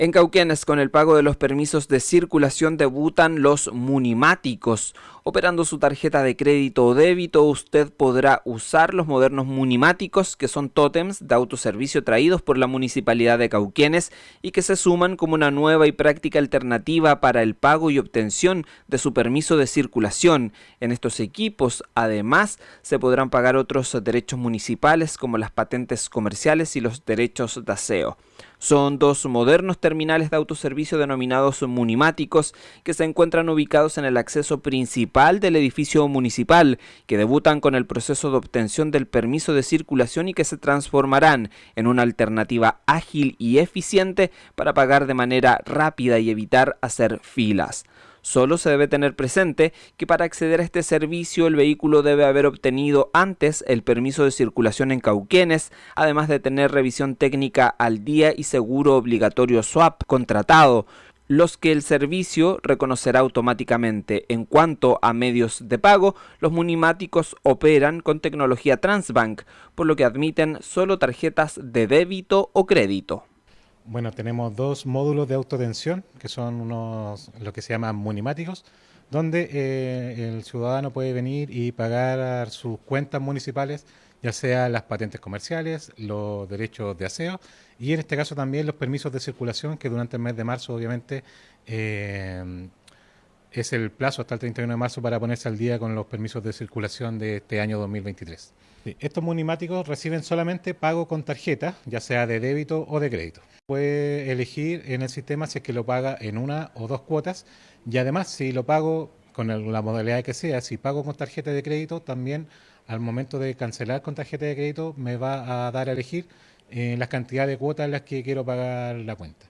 En Cauquenes, con el pago de los permisos de circulación debutan los munimáticos. Operando su tarjeta de crédito o débito, usted podrá usar los modernos munimáticos, que son tótems de autoservicio traídos por la Municipalidad de Cauquenes y que se suman como una nueva y práctica alternativa para el pago y obtención de su permiso de circulación. En estos equipos, además, se podrán pagar otros derechos municipales como las patentes comerciales y los derechos de aseo. Son dos modernos terminales de autoservicio denominados munimáticos que se encuentran ubicados en el acceso principal del edificio municipal, que debutan con el proceso de obtención del permiso de circulación y que se transformarán en una alternativa ágil y eficiente para pagar de manera rápida y evitar hacer filas. Solo se debe tener presente que para acceder a este servicio el vehículo debe haber obtenido antes el permiso de circulación en Cauquenes, además de tener revisión técnica al día y seguro obligatorio SWAP contratado, los que el servicio reconocerá automáticamente. En cuanto a medios de pago, los munimáticos operan con tecnología Transbank, por lo que admiten solo tarjetas de débito o crédito. Bueno, tenemos dos módulos de autotensión, que son unos, lo que se llaman munimáticos, donde eh, el ciudadano puede venir y pagar sus cuentas municipales, ya sea las patentes comerciales, los derechos de aseo y en este caso también los permisos de circulación, que durante el mes de marzo obviamente eh, es el plazo hasta el 31 de marzo para ponerse al día con los permisos de circulación de este año 2023. estos munimáticos reciben solamente pago con tarjeta, ya sea de débito o de crédito. Puede elegir en el sistema si es que lo paga en una o dos cuotas y además si lo pago con la modalidad que sea, si pago con tarjeta de crédito, también al momento de cancelar con tarjeta de crédito me va a dar a elegir eh, las cantidades de cuotas en las que quiero pagar la cuenta.